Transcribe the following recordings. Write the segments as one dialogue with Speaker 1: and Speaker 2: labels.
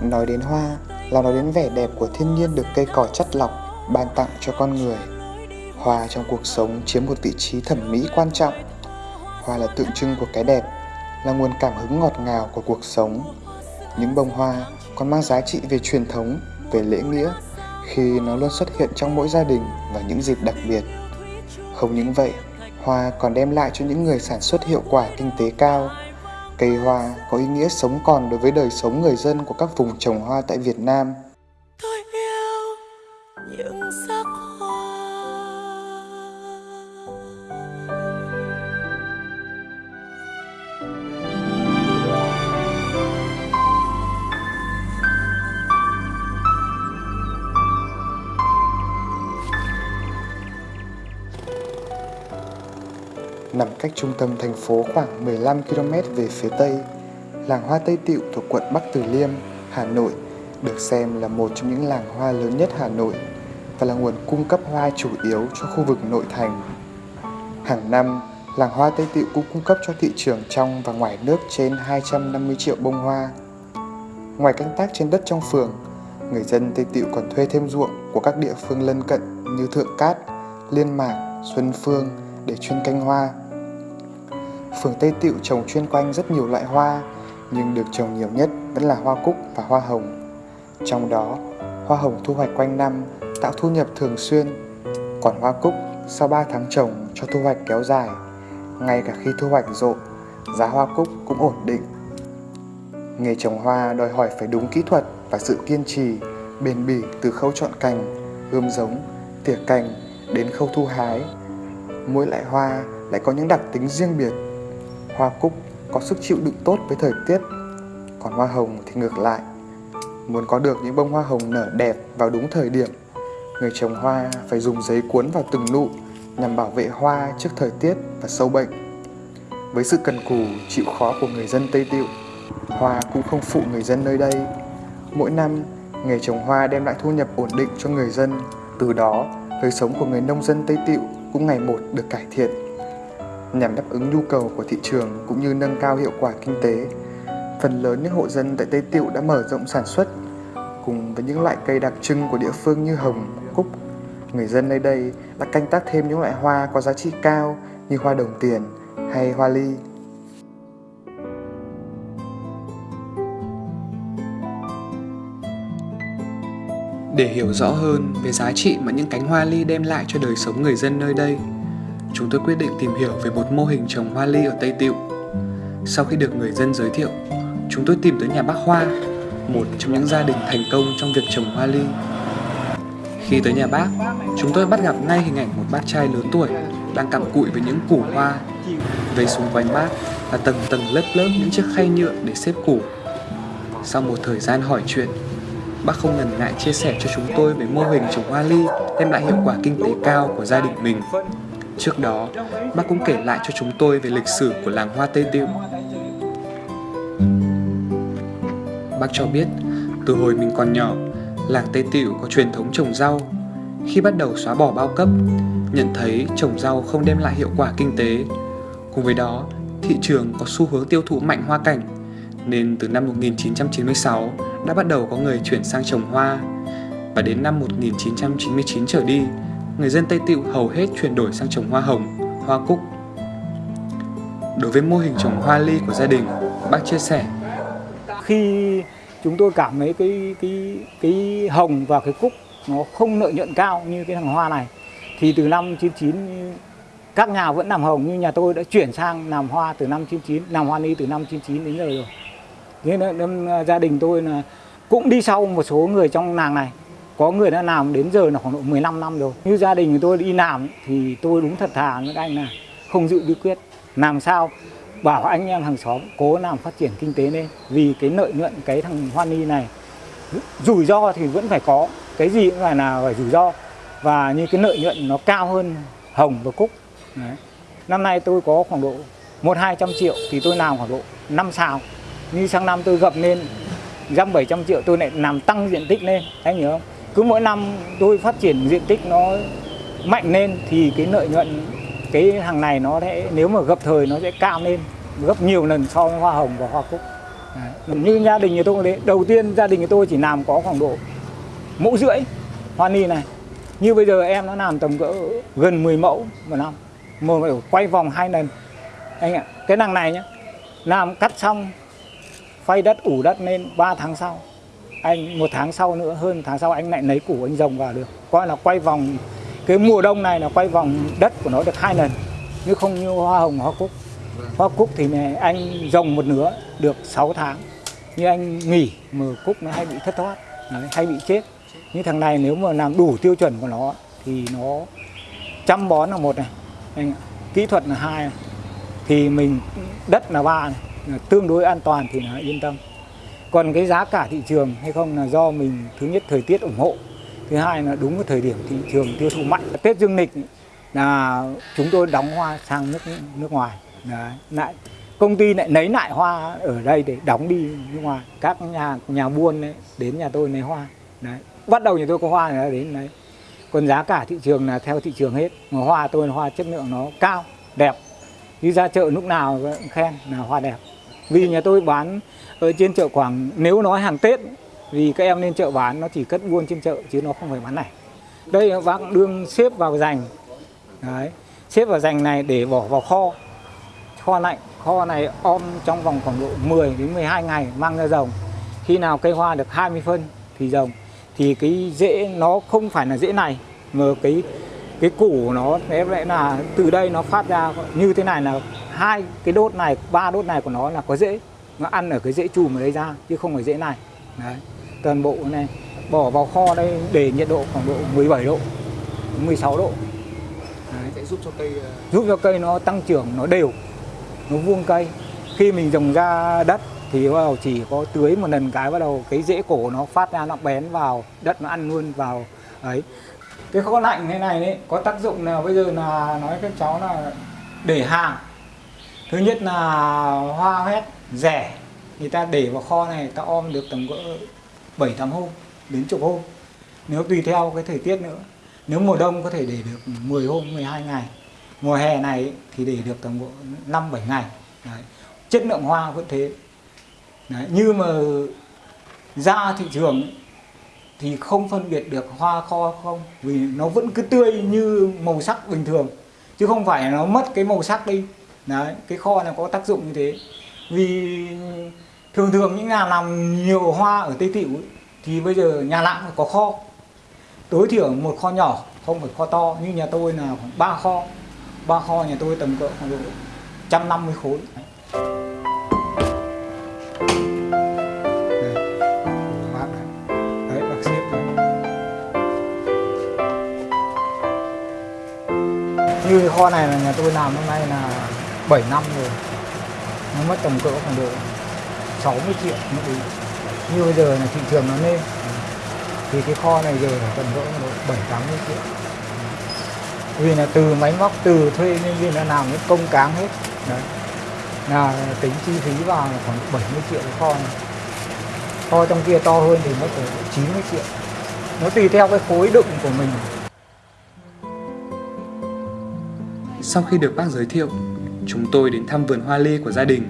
Speaker 1: Nói đến hoa là nói đến vẻ đẹp của thiên nhiên được cây cỏ chất lọc ban tặng cho con người. Hoa trong cuộc sống chiếm một vị trí thẩm mỹ quan trọng. Hoa là tượng trưng của cái đẹp, là nguồn cảm hứng ngọt ngào của cuộc sống. Những bông hoa còn mang giá trị về truyền thống, về lễ nghĩa khi nó luôn xuất hiện trong mỗi gia đình và những dịp đặc biệt. Không những vậy, hoa còn đem lại cho những người sản xuất hiệu quả kinh tế cao. Cây hoa có ý nghĩa sống còn đối với đời sống người dân của các vùng trồng hoa tại Việt Nam.
Speaker 2: Tôi yêu những
Speaker 1: Nằm cách trung tâm thành phố khoảng 15 km về phía tây, làng hoa Tây Tiệu thuộc quận Bắc Từ Liêm, Hà Nội được xem là một trong những làng hoa lớn nhất Hà Nội và là nguồn cung cấp hoa chủ yếu cho khu vực nội thành. Hàng năm, làng hoa Tây Tiệu cũng cung cấp cho thị trường trong và ngoài nước trên 250 triệu bông hoa. Ngoài canh tác trên đất trong phường, người dân Tây Tiệu còn thuê thêm ruộng của các địa phương lân cận như Thượng Cát, Liên Mạc, Xuân Phương để chuyên canh hoa. Phường Tây Tựu trồng chuyên quanh rất nhiều loại hoa, nhưng được trồng nhiều nhất vẫn là hoa cúc và hoa hồng. Trong đó, hoa hồng thu hoạch quanh năm tạo thu nhập thường xuyên, còn hoa cúc sau 3 tháng trồng cho thu hoạch kéo dài. Ngay cả khi thu hoạch rộ, giá hoa cúc cũng ổn định. Nghề trồng hoa đòi hỏi phải đúng kỹ thuật và sự kiên trì, bền bỉ từ khâu chọn cành, ươm giống, tỉa cành đến khâu thu hái. Mỗi loại hoa lại có những đặc tính riêng biệt. Hoa cúc có sức chịu đựng tốt với thời tiết, còn hoa hồng thì ngược lại. Muốn có được những bông hoa hồng nở đẹp vào đúng thời điểm, người trồng hoa phải dùng giấy cuốn vào từng nụ nhằm bảo vệ hoa trước thời tiết và sâu bệnh. Với sự cần cù, chịu khó của người dân Tây Tiệu, hoa cũng không phụ người dân nơi đây. Mỗi năm, nghề trồng hoa đem lại thu nhập ổn định cho người dân. Từ đó, đời sống của người nông dân Tây Tiệu cũng ngày một được cải thiện. Nhằm đáp ứng nhu cầu của thị trường cũng như nâng cao hiệu quả kinh tế, phần lớn những hộ dân tại Tây Tiệu đã mở rộng sản xuất. Cùng với những loại cây đặc trưng của địa phương như hồng, cúc, người dân nơi đây đã canh tác thêm những loại hoa có giá trị cao như hoa đồng tiền hay hoa ly.
Speaker 3: Để hiểu rõ hơn về giá trị mà những cánh hoa ly đem lại cho đời sống người dân nơi đây, chúng tôi quyết định tìm hiểu về một mô hình trồng hoa ly ở Tây Tiệu. Sau khi được người dân giới thiệu, chúng tôi tìm tới nhà bác Hoa, một trong những gia đình thành công trong việc trồng hoa ly. Khi tới nhà bác, chúng tôi bắt gặp ngay hình ảnh một bác trai lớn tuổi đang cặm cụi với những củ hoa. Về xung quanh bác là tầng tầng lớp lớp những chiếc khay nhựa để xếp củ. Sau một thời gian hỏi chuyện, bác không ngần ngại chia sẻ cho chúng tôi về mô hình trồng hoa ly đem lại hiệu quả kinh tế cao của gia đình mình. Trước đó, bác cũng kể lại cho chúng tôi về lịch sử của làng hoa Tây Tiệu. Bác cho biết, từ hồi mình còn nhỏ, làng Tây Tiệu có truyền thống trồng rau. Khi bắt đầu xóa bỏ bao cấp, nhận thấy trồng rau không đem lại hiệu quả kinh tế. Cùng với đó, thị trường có xu hướng tiêu thụ mạnh hoa cảnh, nên từ năm 1996 đã bắt đầu có người chuyển sang trồng hoa. Và đến năm 1999 trở đi, người dân Tây Tiệu hầu hết chuyển đổi sang trồng hoa hồng, hoa cúc. Đối với mô hình trồng hoa ly của gia đình, bác chia sẻ.
Speaker 4: Khi chúng tôi cảm thấy cái cái cái hồng và cái cúc nó không lợi nhuận cao như cái thằng hoa này thì từ năm 99 các nhà vẫn làm hồng nhưng nhà tôi đã chuyển sang làm hoa từ năm 99 làm hoa ly từ năm 99 đến giờ rồi. Thế nên gia đình tôi là cũng đi sau một số người trong làng này có người đã làm đến giờ là khoảng độ 15 năm rồi. Như gia đình tôi đi làm thì tôi đúng thật thà với anh là không giữ bí quyết. Làm sao bảo anh em hàng xóm cố làm phát triển kinh tế lên, vì cái lợi nhuận cái thằng hoa ni này rủi ro thì vẫn phải có, cái gì cũng phải là phải rủi ro. Và như cái lợi nhuận nó cao hơn hồng và cúc. Đấy. năm nay tôi có khoảng độ một hai trăm triệu thì tôi làm khoảng độ năm xào như sang năm tôi gập lên, dăm bảy trăm triệu tôi lại làm tăng diện tích lên. Anh hiểu không? Cứ mỗi năm tôi phát triển diện tích nó mạnh lên thì cái lợi nhuận cái hàng này nó sẽ nếu mà gặp thời nó sẽ cao lên gấp nhiều lần so với hoa hồng và hoa cúc Đấy. Như gia đình nhà tôi đấy, đầu tiên gia đình nhà tôi chỉ làm có khoảng độ mẫu rưỡi hoa ni này. Như bây giờ em nó làm tầm cỡ gần 10 mẫu một năm. một phải quay vòng hai lần. Anh ạ, cái đằng này nhá. Làm cắt xong phay đất ủ đất lên 3 tháng sau. Anh một tháng sau nữa hơn tháng sau anh lại lấy củ anh rồng vào được. Coi là quay vòng cái mùa đông này là quay vòng đất của nó được hai lần chứ không như hoa hồng hoa cúc hoa cúc thì này anh rồng một nửa được 6 tháng như anh nghỉ mà cúc nó hay bị thất thoát đấy, hay bị chết như thằng này nếu mà làm đủ tiêu chuẩn của nó thì nó chăm bón là một này anh ạ. kỹ thuật là hai này. thì mình đất là ba này tương đối an toàn thì là yên tâm còn cái giá cả thị trường hay không là do mình thứ nhất thời tiết ủng hộ. Thứ hai là đúng cái thời điểm thị trường tiêu thụ mạnh. Tết dương lịch là chúng tôi đóng hoa sang nước nước ngoài. Đấy. lại công ty lại lấy lại hoa ở đây để đóng đi nước ngoài. Các nhà nhà buôn ấy, đến nhà tôi lấy hoa. Đấy bắt đầu nhà tôi có hoa là đến đấy. Còn giá cả thị trường là theo thị trường hết. Mà hoa tôi là hoa chất lượng nó cao đẹp. Đi ra chợ lúc nào cũng khen là hoa đẹp. Vì nhà tôi bán ở trên chợ khoảng nếu nói hàng tết, vì các em lên chợ bán, nó chỉ cất buôn trên chợ, chứ nó không phải bán này. Đây bác đương xếp vào dành đấy, xếp vào dành này để bỏ vào kho. Kho lạnh, kho này om trong vòng khoảng độ 10 đến 12 ngày mang ra rồng. Khi nào cây hoa được 20 phân thì rồng. Thì cái rễ, nó không phải là rễ này, mà cái cái củ nó em lại là từ đây nó phát ra như thế này là hai cái đốt này, ba đốt này của nó là có rễ nó ăn ở cái rễ chùm ở đây ra chứ không phải rễ này đấy. Toàn bộ này bỏ vào kho đây để nhiệt độ khoảng độ 17 độ 16 độ. Đấy.
Speaker 3: sẽ giúp cho cây ờ,
Speaker 4: giúp cho cây nó tăng trưởng nó đều nó vuông cây. Khi mình trồng ra đất thì bắt đầu chỉ có tưới một lần cái bắt đầu cái rễ cổ nó phát ra nó bén vào đất nó ăn luôn vào. Ấy cái kho lạnh thế này đấy có tác dụng là bây giờ là nói các cháu là để hàng. Thứ nhất là hoa hết rẻ. Người ta để vào kho này, ta om được tầm cỡ 7 8 hôm, đến chục hôm. Nếu tùy theo cái thời tiết nữa. Nếu mùa đông có thể để được 10 hôm 12 ngày. Mùa hè này thì để được tầm 5 7 ngày. Đấy. chất lượng hoa vẫn thế. Đấy. như mà ra thị trường thì không phân biệt được hoa kho không, vì nó vẫn cứ tươi như màu sắc bình thường. Chứ không phải nó mất cái màu sắc đi. Đấy. Cái kho này có tác dụng như thế vì thường thường những nhà làm nhiều hoa ở tây tịu ấy, thì bây giờ nhà nào cũng có kho. Tối thiểu một kho nhỏ không phải kho to như nhà tôi là khoảng ba kho. Ba kho nhà tôi tầm cỡ khoảng độ 150 khối. Đấy, xếp như cái kho này là nhà tôi làm hôm nay là 7 năm rồi nó mất tầm cỡ khoảng độ 60 triệu như bây giờ là thị trường nó lên. Thì cái kho này giờ là tầm cỡ khoảng độ 7 80 triệu. Vì là từ máy móc từ thuê nhân viên là làm cái công cáng hết. Đấy. Là tính chi phí vào là khoảng 70 triệu cái kho này. Kho trong kia to hơn thì mất khoảng 90 triệu. Nó tùy theo cái khối đựng của mình.
Speaker 3: Sau khi được bác giới thiệu, chúng tôi đến thăm vườn hoa ly của gia đình.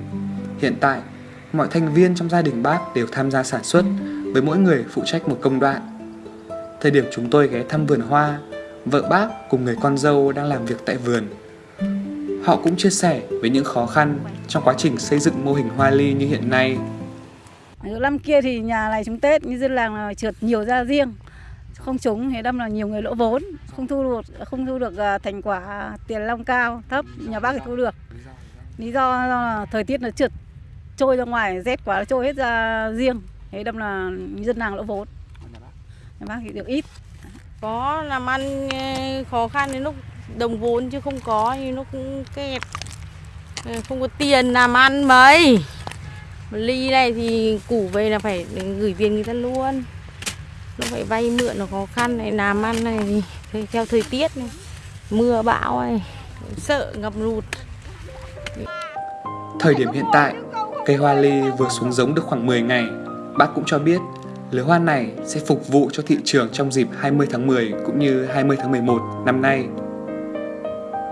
Speaker 3: Hiện tại, mọi thành viên trong gia đình bác đều tham gia sản xuất với mỗi người phụ trách một công đoạn. Thời điểm chúng tôi ghé thăm vườn hoa, vợ bác cùng người con dâu đang làm việc tại vườn. Họ cũng chia sẻ với những khó khăn trong quá trình xây dựng mô hình hoa ly như hiện nay.
Speaker 5: Năm kia thì nhà này chúng Tết như dân làng là trượt nhiều ra riêng không trúng thì đâm là nhiều người lỗ vốn, không thu được, không thu được à, thành quả tiền long cao, thấp, nhà bác thì thu được. Lý do là thời tiết nó trượt, trôi ra ngoài, rét quá nó trôi hết ra riêng, thế đâm là dân làng lỗ vốn. Nhà bác thì được ít.
Speaker 6: Có làm ăn ờ, khó khăn đến lúc đồng vốn chứ không có nhưng nó cũng kẹt. Ờ, không có tiền làm ăn mấy. Ly này thì củ về là phải gửi tiền người ta luôn nó phải vay mượn nó khó khăn này làm ăn này thì theo thời tiết này mưa bão này sợ ngập lụt
Speaker 3: Thời điểm hiện tại, cây hoa ly vừa xuống giống được khoảng 10 ngày. Bác cũng cho biết lứa hoa này sẽ phục vụ cho thị trường trong dịp 20 tháng 10 cũng như 20 tháng 11 năm nay.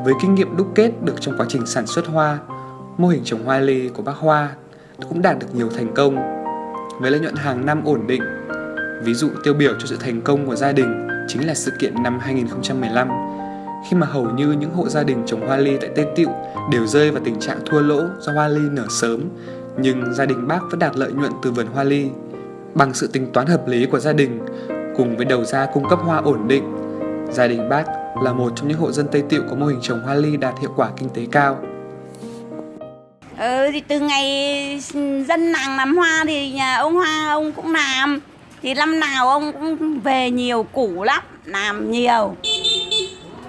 Speaker 3: Với kinh nghiệm đúc kết được trong quá trình sản xuất hoa, mô hình trồng hoa ly của bác Hoa cũng đạt được nhiều thành công với lợi nhuận hàng năm ổn định. Ví dụ tiêu biểu cho sự thành công của gia đình chính là sự kiện năm 2015 khi mà hầu như những hộ gia đình trồng hoa ly tại Tây Tịu đều rơi vào tình trạng thua lỗ do hoa ly nở sớm, nhưng gia đình bác vẫn đạt lợi nhuận từ vườn hoa ly. Bằng sự tính toán hợp lý của gia đình cùng với đầu ra cung cấp hoa ổn định, gia đình bác là một trong những hộ dân Tây Tịu có mô hình trồng hoa ly đạt hiệu quả kinh tế cao.
Speaker 7: Ừ, thì từ ngày dân làng làm hoa thì nhà ông Hoa ông cũng làm thì năm nào ông cũng về nhiều củ lắm làm nhiều.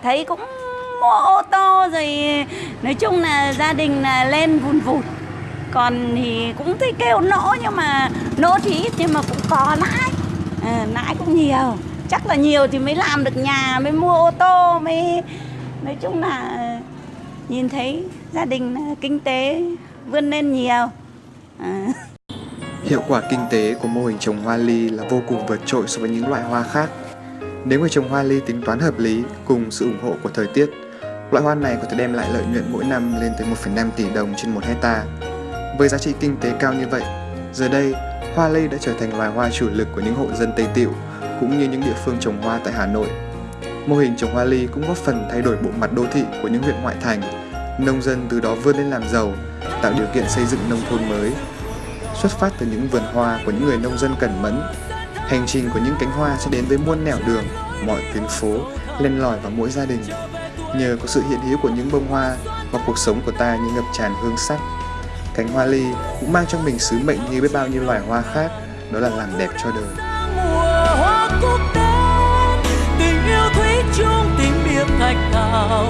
Speaker 7: Thấy cũng mua ô tô rồi nói chung là gia đình là lên vùn vụt. Còn thì cũng thấy kêu nỗ nhưng mà nỗ thì ít nhưng mà cũng có lãi. À, lãi cũng nhiều. Chắc là nhiều thì mới làm được nhà mới mua ô tô mới nói chung là nhìn thấy gia đình kinh tế vươn lên nhiều. À.
Speaker 1: Hiệu quả kinh tế của mô hình trồng hoa ly là vô cùng vượt trội so với những loại hoa khác. Nếu người trồng hoa ly tính toán hợp lý cùng sự ủng hộ của thời tiết, loại hoa này có thể đem lại lợi nhuận mỗi năm lên tới 1,5 tỷ đồng trên một hecta. Với giá trị kinh tế cao như vậy, giờ đây hoa ly đã trở thành loài hoa chủ lực của những hộ dân Tây Tiệu cũng như những địa phương trồng hoa tại Hà Nội. Mô hình trồng hoa ly cũng góp phần thay đổi bộ mặt đô thị của những huyện ngoại thành. Nông dân từ đó vươn lên làm giàu, tạo điều kiện xây dựng nông thôn mới xuất phát từ những vườn hoa của những người nông dân cẩn mẫn. Hành trình của những cánh hoa sẽ đến với muôn nẻo đường, mọi tuyến phố, len lỏi vào mỗi gia đình. Nhờ có sự hiện hữu của những bông hoa mà cuộc sống của ta như ngập tràn hương sắc. Cánh hoa ly cũng mang trong mình sứ mệnh như biết bao nhiêu loài hoa khác, đó là làm đẹp cho đời. tình yêu thủy chung tình biệt thạch thảo